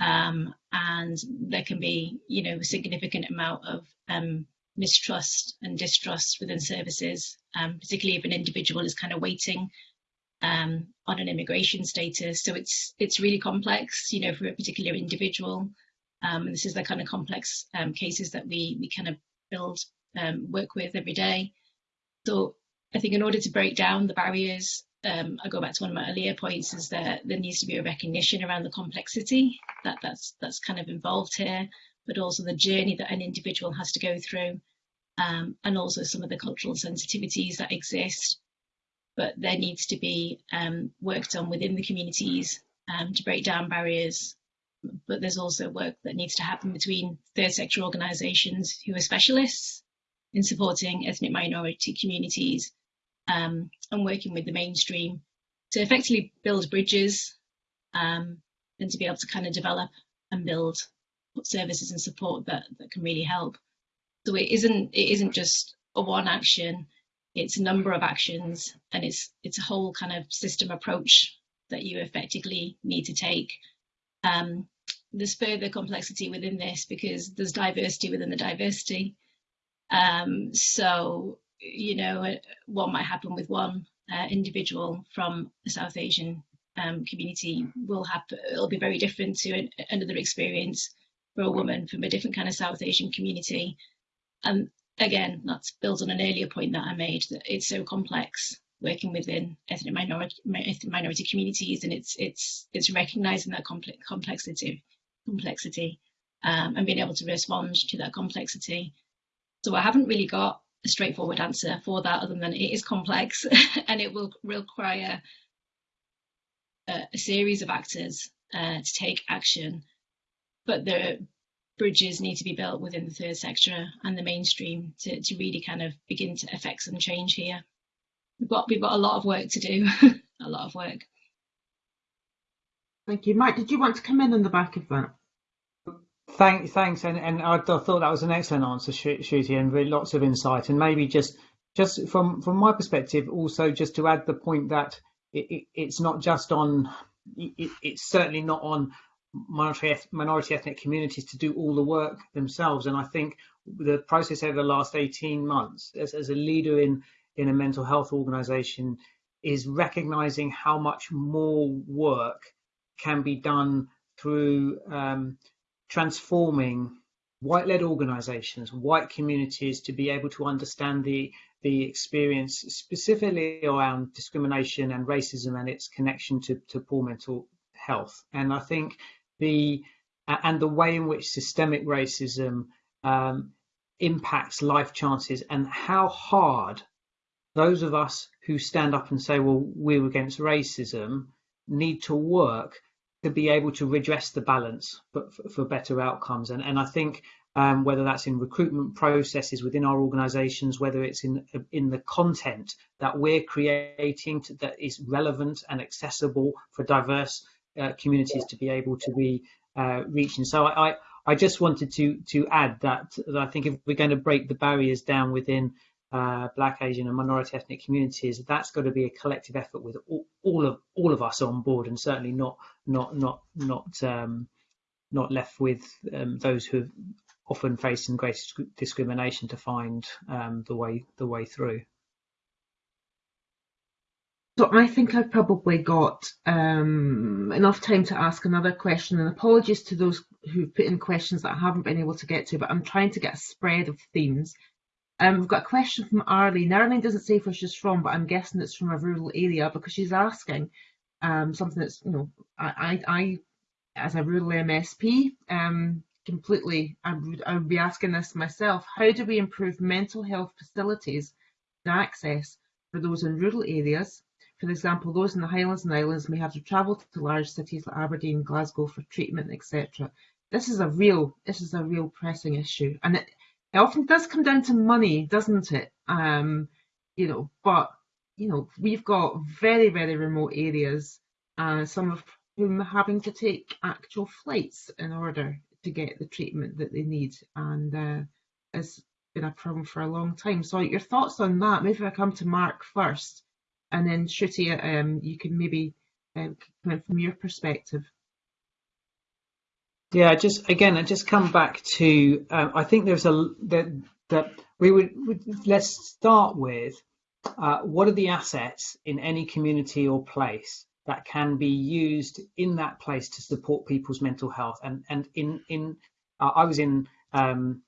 Um, and there can be, you know, a significant amount of um, mistrust and distrust within services, um, particularly if an individual is kind of waiting um, on an immigration status. So it's it's really complex, you know, for a particular individual. Um, and this is the kind of complex um, cases that we we kind of build um, work with every day. So I think in order to break down the barriers, um, I go back to one of my earlier points, is that there needs to be a recognition around the complexity that that's that's kind of involved here, but also the journey that an individual has to go through, um, and also some of the cultural sensitivities that exist but there needs to be um, work done within the communities um, to break down barriers. But there's also work that needs to happen between third sector organisations who are specialists in supporting ethnic minority communities um, and working with the mainstream to effectively build bridges um, and to be able to kind of develop and build services and support that, that can really help. So it isn't it isn't just a one action it's a number of actions and it's it's a whole kind of system approach that you effectively need to take. Um, there's further complexity within this because there's diversity within the diversity. Um, so, you know, what might happen with one uh, individual from the South Asian um, community will happen, it'll be very different to an, another experience for a woman from a different kind of South Asian community. And again, that's builds on an earlier point that I made that it's so complex working within ethnic minority minority communities, and it's it's it's recognizing that complex complexity complexity um, and being able to respond to that complexity. So I haven't really got a straightforward answer for that, other than it is complex *laughs* and it will require a, a series of actors uh, to take action. But there bridges need to be built within the third sector and the mainstream to, to really kind of begin to affect some change here. We've got we've got a lot of work to do, *laughs* a lot of work. Thank you, Mike. Did you want to come in on the back of that? Thank, thanks, and and I, thought that was an excellent answer, Shruti, and really lots of insight. And maybe just just from from my perspective, also just to add the point that it, it, it's not just on, it, it's certainly not on minority, minority ethnic communities to do all the work themselves. And I think the process over the last 18 months as, as a leader in, in a mental health organization is recognizing how much more work can be done through um, transforming white-led organisations, white communities to be able to understand the the experience specifically around discrimination and racism and its connection to, to poor mental health. And I think the and the way in which systemic racism um, impacts life chances and how hard those of us who stand up and say, well, we're against racism, need to work to be able to redress the balance but for, for better outcomes. And, and I think um, whether that's in recruitment processes within our organizations, whether it's in, in the content that we're creating to, that is relevant and accessible for diverse uh, communities to be able to be uh, reaching. So I, I, I, just wanted to to add that, that, I think if we're going to break the barriers down within uh, Black, Asian, and minority ethnic communities, that's got to be a collective effort with all, all of all of us on board, and certainly not not not not um, not left with um, those who have often facing great discrimination to find um, the way the way through. So I think I've probably got um, enough time to ask another question, and apologies to those who have put in questions that I haven't been able to get to, but I'm trying to get a spread of themes. Um, we've got a question from Arlene. Arlene doesn't say where she's from, but I'm guessing it's from a rural area because she's asking um, something that's, you know, I, I, I as a rural MSP, um, completely, I would, I would be asking this myself. How do we improve mental health facilities and access for those in rural areas for example, those in the Highlands and Islands may have to travel to large cities like Aberdeen, Glasgow for treatment, etc. This is a real, this is a real pressing issue, and it, it often does come down to money, doesn't it? Um, you know, but you know, we've got very, very remote areas, uh, some of whom are having to take actual flights in order to get the treatment that they need, and uh, it's been a problem for a long time. So, your thoughts on that? Maybe I come to Mark first and then Shruti, um, you can maybe um, from your perspective. Yeah, just again, I just come back to. Um, I think there's a that that we would, let's start with uh, what are the assets in any community or place that can be used in that place to support people's mental health. And and in in uh, I was in um,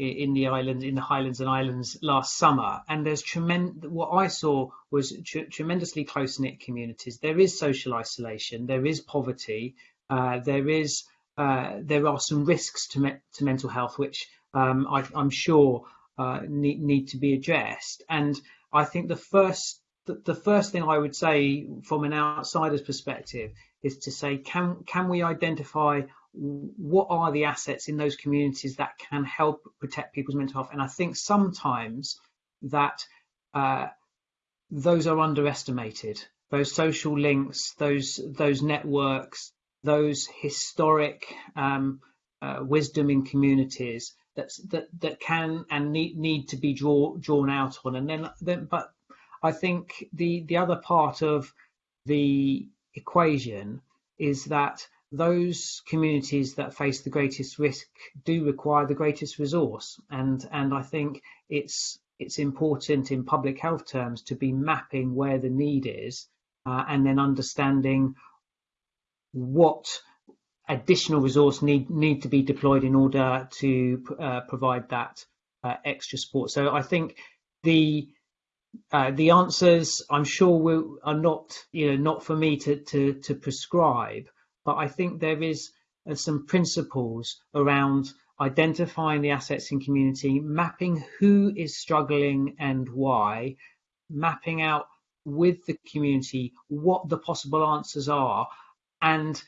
in the islands, in the Highlands and Islands last summer, and there's tremendous. What I saw was tr tremendously close knit communities. There is social isolation, there is poverty, uh, there is uh, there are some risks to me to mental health, which um, I, am sure uh, need need to be addressed. And I think the first the first thing I would say from an outsider's perspective is to say, can can we identify what are the assets in those communities that can help protect people's mental health? And I think sometimes that uh, those are underestimated. Those social links, those those networks, those historic um, uh, wisdom in communities that that that can and need need to be draw, drawn out on. And then then, but I think the the other part of the equation is that those communities that face the greatest risk do require the greatest resource. And and I think it's it's important in public health terms to be mapping where the need is uh, and then understanding what additional resource need need to be deployed in order to uh, provide that uh, extra support. So I think the uh, the answers I'm sure will, are not you know not for me to to, to prescribe but I think there is uh, some principles around identifying the assets in community, mapping who is struggling and why, mapping out with the community what the possible answers are, and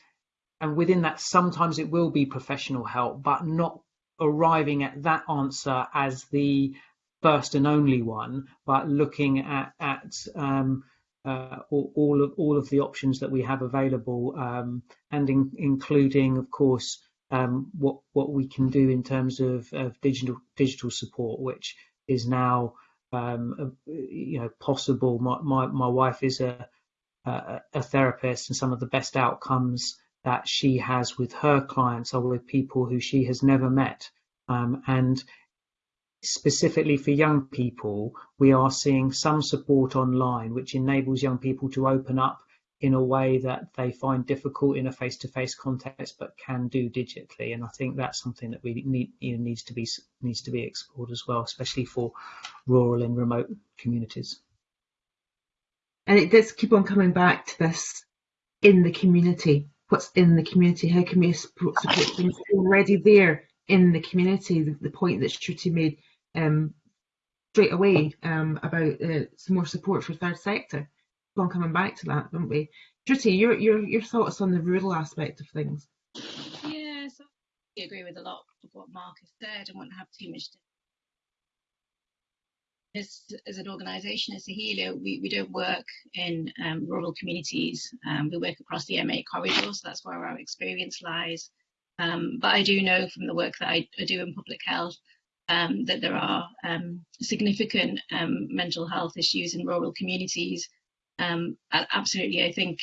and within that sometimes it will be professional help, but not arriving at that answer as the first and only one, but looking at at um, uh, all, of all of the options that we have available, um, and in, including, of course, um, what what we can do in terms of, of digital digital support, which is now um, you know possible. My, my my wife is a, a a therapist, and some of the best outcomes that she has with her clients are with people who she has never met, um, and specifically for young people, we are seeing some support online which enables young people to open up in a way that they find difficult in a face-to-face context, but can do digitally. And I think that's something that we need you know, needs to be needs to be explored as well, especially for rural and remote communities. And it does keep on coming back to this in the community. What's in the community? How can we support, things already there in the community? The, the point that Shruti made um, straight away um, about uh, some more support for third sector on coming back to that, don't we? Shruti, your your your thoughts on the rural aspect of things? Yes, I agree with a lot of what Mark has said. I won't have too much. To... As, as an organisation, as Saheliya, we, we don't work in um, rural communities. Um, we work across the M8 corridor, so that's where our experience lies. Um, but I do know from the work that I, I do in public health um, that there are um, significant um, mental health issues in rural communities um, absolutely, I think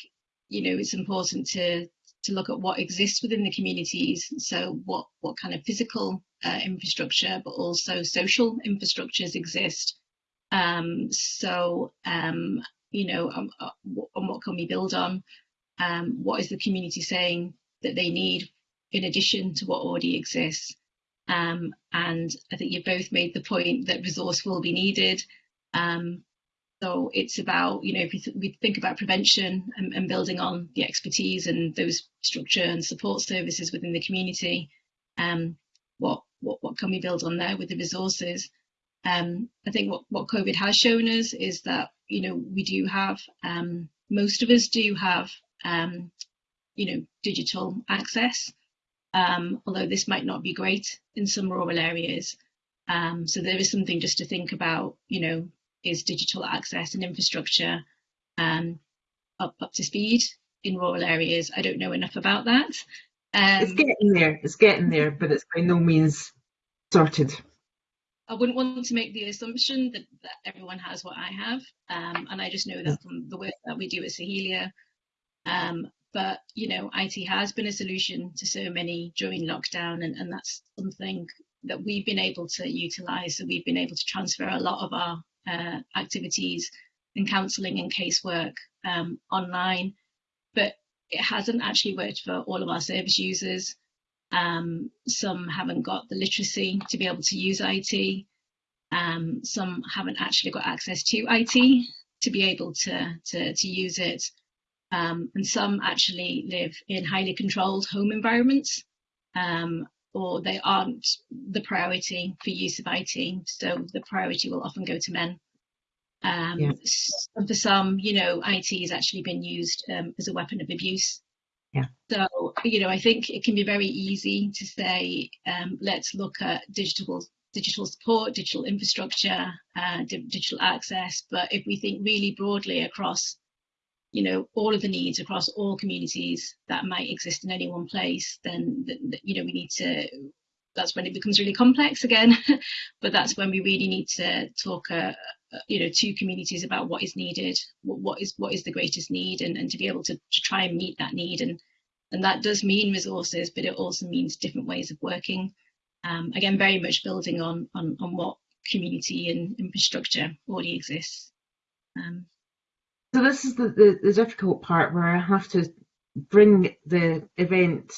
you know it's important to to look at what exists within the communities. So what what kind of physical uh, infrastructure, but also social infrastructures exist. Um, so you know, um, uh, on what can we build on? Um, what is the community saying that they need in addition to what already exists? Um, and I think you both made the point that resource will be needed. Um, so it's about, you know, if we, th we think about prevention and, and, building on the expertise and those structure and support services within the community, um, what, what, what can we build on there with the resources? Um, I think what, what COVID has shown us is that, you know, we do have, um, most of us do have, um, you know, digital access, um, although this might not be great in some rural areas. Um, so there is something just to think about, you know, is digital access and infrastructure um, up, up to speed in rural areas. I don't know enough about that. Um, it's getting there, it's getting there, but it's by no means sorted. I wouldn't want to make the assumption that, that everyone has what I have, um, and I just know that from the work that we do at Saheliya. Um, but you know, IT has been a solution to so many during lockdown, and, and that's something that we've been able to utilize. So we've been able to transfer a lot of our uh, activities and counselling and casework um, online, but it hasn't actually worked for all of our service users. Um, some haven't got the literacy to be able to use IT. Um, some haven't actually got access to IT to be able to, to, to use it. Um, and some actually live in highly controlled home environments um, or they aren't the priority for use of IT. So the priority will often go to men. Um, yeah. And for some, you know, IT has actually been used um, as a weapon of abuse. Yeah. So, you know, I think it can be very easy to say, um, let's look at digital digital support, digital infrastructure, uh, digital access. But if we think really broadly across you know all of the needs across all communities that might exist in any one place then you know we need to that's when it becomes really complex again. *laughs* But that's when we really need to talk uh, uh, you know to communities about what is needed what, what is what is the greatest need and, and to be able to, to try and meet that need. And and that does mean resources but it also means different ways of working. Um, again very much building on on, on what community and infrastructure already exists. Um, so this is the, the, the, difficult part where I have to bring the event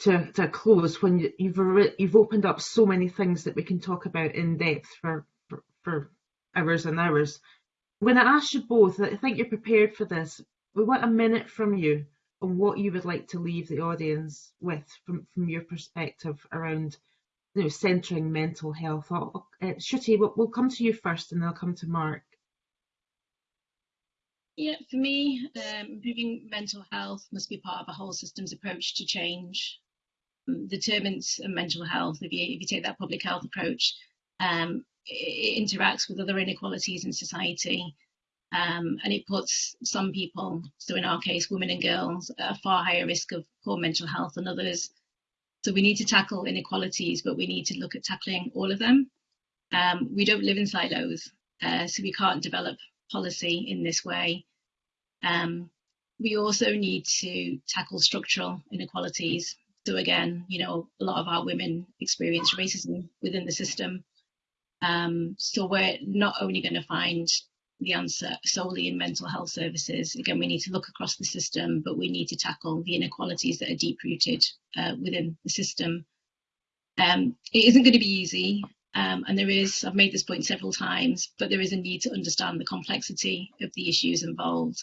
to, to a close when you, you've you've opened up so many things that we can talk about in depth for, for, for hours and hours. When I ask you both, I think you're prepared for this. We want a minute from you on what you would like to leave the audience with from, from your perspective around you know, centering mental health. Uh, Shruti, we'll, we'll come to you first and then I'll come to Mark. Yeah, for me, um, improving mental health must be part of a whole systems approach to change. Um, determinants of mental health, if you, if you take that public health approach, um, it, it, interacts with other inequalities in society. Um, and it puts some people, so in our case, women and girls, at a far higher risk of poor mental health than others. So we need to tackle inequalities, but we need to look at tackling all of them. Um, we don't live in silos, uh, so we can't develop policy in this way. Um, we also need to tackle structural inequalities. So again, you know, a lot of our women experience racism within the system. Um, so we're not only going to find the answer solely in mental health services. Again, we need to look across the system, but we need to tackle the inequalities that are deep rooted uh, within the system. Um, it isn't going to be easy, um, and there is, I've made this point several times, but there is a need to understand the complexity of the issues involved.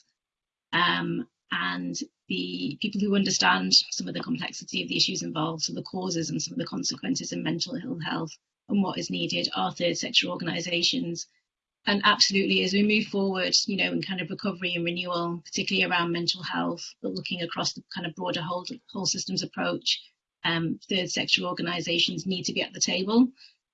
Um, and the people who understand some of the complexity of the issues involved, so the causes and some of the consequences in mental ill health and what is needed are third sector organisations. And absolutely, as we move forward, you know, in kind of recovery and renewal, particularly around mental health, but looking across the kind of broader whole, whole systems approach, um, third sector organisations need to be at the table.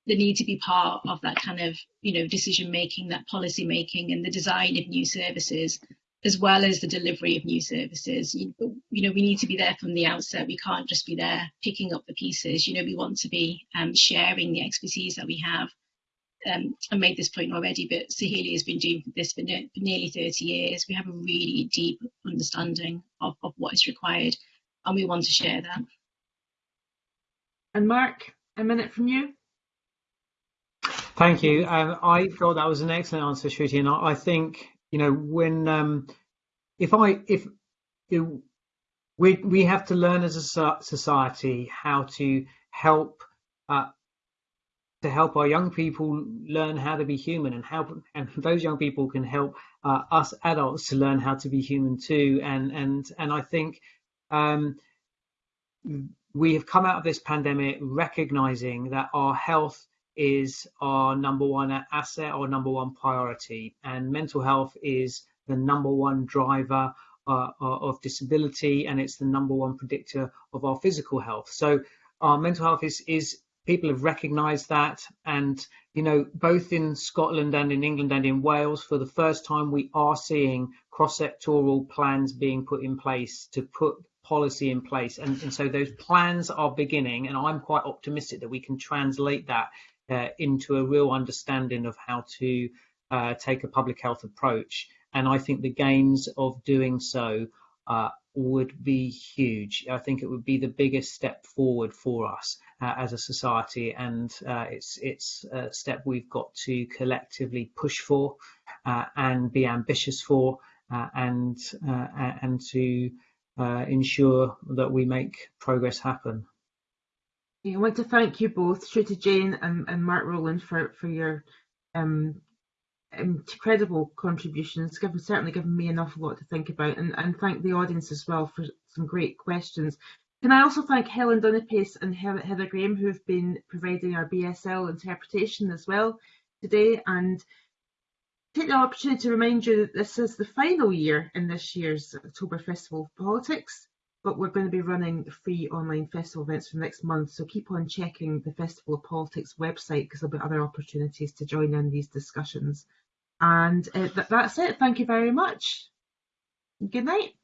They need to be part of that kind of, you know, decision making, that policy making, and the design of new services as well as the delivery of new services. You, you, know, we need to be there from the outset. We can't just be there picking up the pieces. You know, we want to be um, sharing the expertise that we have. Um, I made this point already, but Saheliya has been doing this for, ne for, nearly 30 years. We have a really deep understanding of, of what is required, and we want to share that. And Mark, a minute from you. Thank you. Um, I thought that was an excellent answer, Shruti, and I, I think you know when um, if I if we we have to learn as a society how to help uh, to help our young people learn how to be human and help and *laughs* those young people can help uh, us adults to learn how to be human too and and and I think um, we have come out of this pandemic recognizing that our health is our number one asset or number one priority, and mental health is the number one driver uh, of disability, and it's the number one predictor of our physical health. So our mental health is is people have recognised that, and you know both in Scotland and in England and in Wales, for the first time we are seeing cross-sectoral plans being put in place to put policy in place. And, and, so those plans are beginning and i'm quite optimistic that we can translate that uh, into a real understanding of how to uh, take a public health approach. And I think the gains of doing so uh, would be huge. I think it would be the biggest step forward for us uh, as a society, and uh, it's it's a step we've got to collectively push for uh, and be ambitious for, and and to ensure that we make progress happen. I want to thank you both, Shruti Jain and, and Mark Rowland, for, for your um, incredible contributions. Given, certainly given me an awful lot to think about, and, and thank the audience as well for some great questions. Can I also thank Helen Dunipace and Heather Graham, who have been providing our BSL interpretation as well today, and take the opportunity to remind you that this is the final year in this year's October Festival of Politics but we're going to be running free online festival events for next month. So keep on checking the Festival of Politics website because there'll be other opportunities to join in these discussions. And uh, th that's it. Thank you very much. Good night.